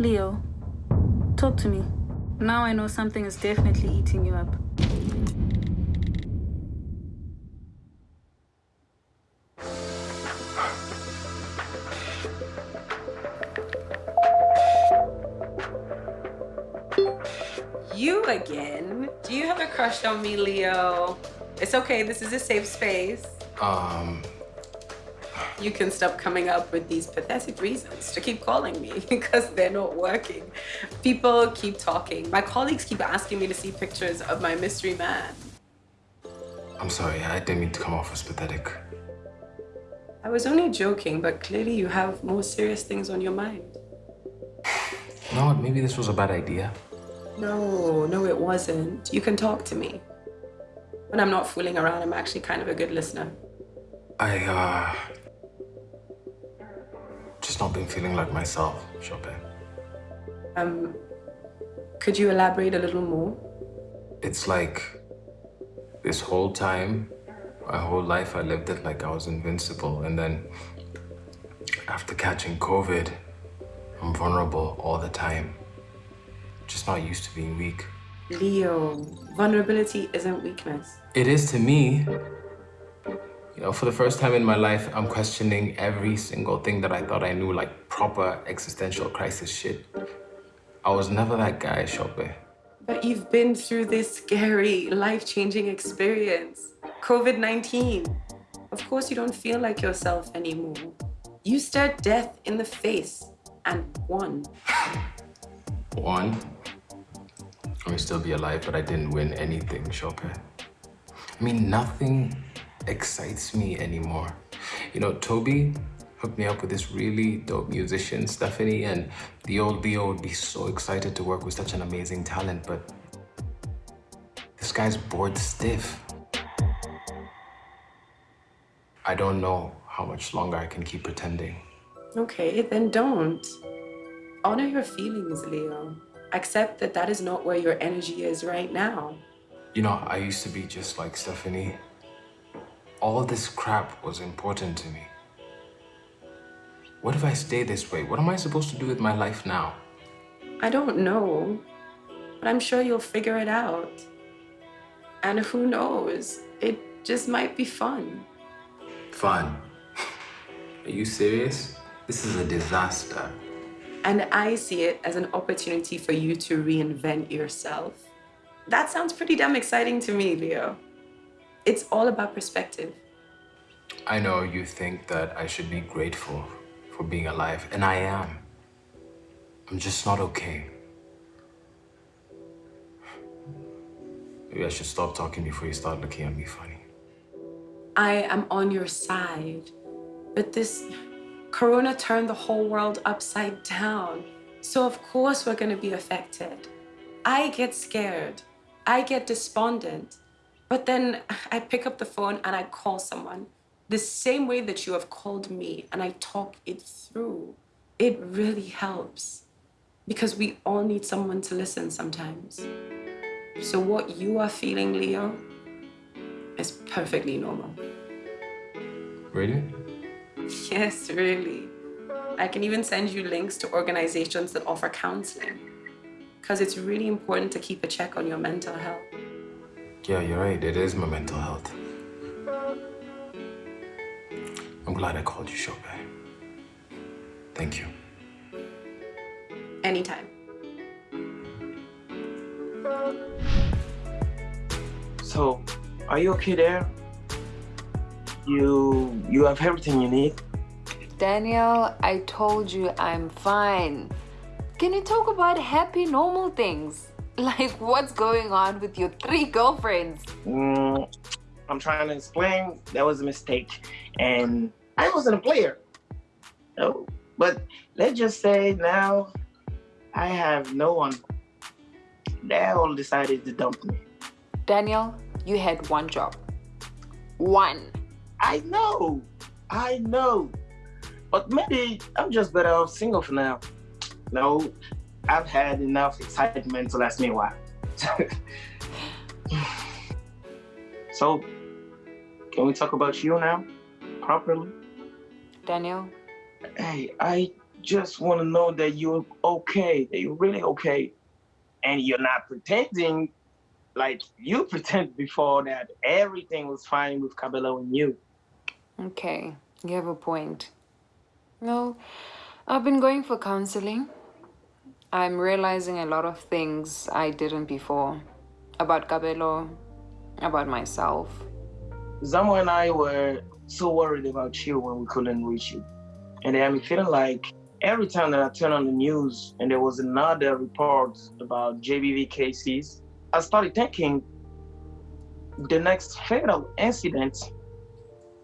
Leo, talk to me. Now I know something is definitely eating you up. You again? Do you have a crush on me, Leo? It's okay, this is a safe space. Um, You can stop coming up with these pathetic reasons to keep calling me because they're not working. People keep talking. My colleagues keep asking me to see pictures of my mystery man. I'm sorry, I didn't mean to come off as pathetic. I was only joking, but clearly you have more serious things on your mind. You know maybe this was a bad idea. No, no, it wasn't. You can talk to me. When I'm not fooling around, I'm actually kind of a good listener. I, uh... Been feeling like myself, Chopin. Um, could you elaborate a little more? It's like... This whole time, my whole life, I lived it like I was invincible. And then, after catching COVID, I'm vulnerable all the time. Just not used to being weak. Leo, vulnerability isn't weakness. It is to me. You know, for the first time in my life, I'm questioning every single thing that I thought I knew, like proper existential crisis shit. I was never that guy, Shope. But you've been through this scary, life-changing experience. COVID-19. Of course you don't feel like yourself anymore. You stared death in the face and won. won? I may still be alive, but I didn't win anything, Shope. I mean, nothing excites me anymore. You know, Toby hooked me up with this really dope musician, Stephanie, and the old Leo would be so excited to work with such an amazing talent, but this guy's bored stiff. I don't know how much longer I can keep pretending. Okay, then don't. Honor your feelings, Leo. Accept that that is not where your energy is right now. You know, I used to be just like Stephanie. All this crap was important to me. What if I stay this way? What am I supposed to do with my life now? I don't know, but I'm sure you'll figure it out. And who knows, it just might be fun. Fun. Are you serious? This is a disaster. And I see it as an opportunity for you to reinvent yourself. That sounds pretty damn exciting to me, Leo. It's all about perspective. I know you think that I should be grateful for being alive, and I am. I'm just not okay. Maybe I should stop talking before you start looking at me funny. I am on your side, but this Corona turned the whole world upside down. So of course we're gonna be affected. I get scared. I get despondent. But then I pick up the phone and I call someone the same way that you have called me and I talk it through. It really helps because we all need someone to listen sometimes. So what you are feeling, Leo, is perfectly normal. Really? Yes, really. I can even send you links to organizations that offer counseling because it's really important to keep a check on your mental health. Yeah, you're right. It is my mental health. I'm glad I called you, Shope. Thank you. Anytime. So, are you okay there? You you have everything you need? Daniel, I told you I'm fine. Can you talk about happy, normal things? Like what's going on with your three girlfriends? Mm, I'm trying to explain that was a mistake, and I wasn't a player. No, but let's just say now I have no one. They all decided to dump me. Daniel, you had one job. One. I know, I know, but maybe I'm just better off single for now. No, I've had enough excitement to last me a while. so, can we talk about you now, properly? Daniel, Hey, I just want to know that you're okay, that you're really okay, and you're not pretending like you pretended before that everything was fine with Cabello and you. Okay, you have a point. No, I've been going for counseling. I'm realizing a lot of things I didn't before about Cabello, about myself. Zamo and I were so worried about you when we couldn't reach you. And I'm feeling like every time that I turn on the news and there was another report about GBV cases, I started thinking the next fatal incident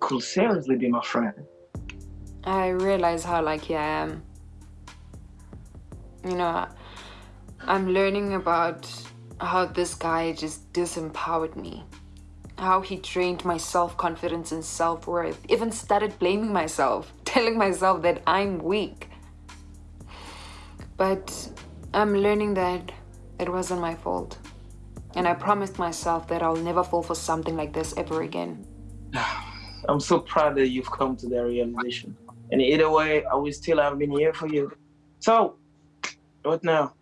could seriously be my friend. I realize how lucky I am. You know, I'm learning about how this guy just disempowered me. How he drained my self confidence and self worth, even started blaming myself, telling myself that I'm weak. But I'm learning that it wasn't my fault. And I promised myself that I'll never fall for something like this ever again. I'm so proud that you've come to that realization. And either way, I will still have been here for you. So, what now?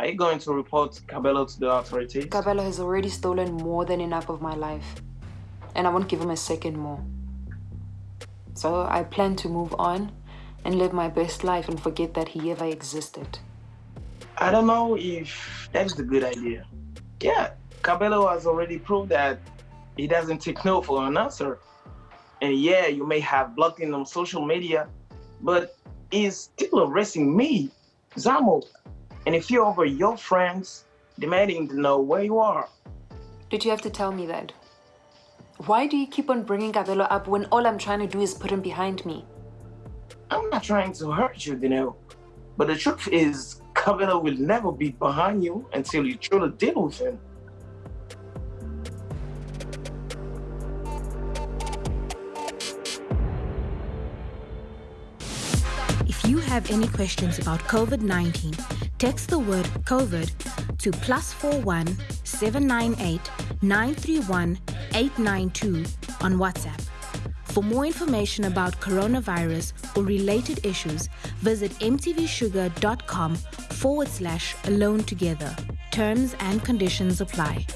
Are you going to report Cabello to the authorities? Cabello has already stolen more than enough of my life. And I won't give him a second more. So I plan to move on and live my best life and forget that he ever existed. I don't know if that's a good idea. Yeah, Cabello has already proved that he doesn't take no for an answer. And yeah, you may have blocked him on social media, but he's still arresting me, Zamo. And if you're over your friends, demanding to know where you are. Did you have to tell me that? Why do you keep on bringing Cabello up when all I'm trying to do is put him behind me? I'm not trying to hurt you, Dineo. But the truth is, Cabello will never be behind you until you truly deal with him. Have any questions about COVID 19, text the word COVID to plus 41 798 931 892 on WhatsApp. For more information about coronavirus or related issues, visit mtvshuga.com forward slash alone together. Terms and conditions apply.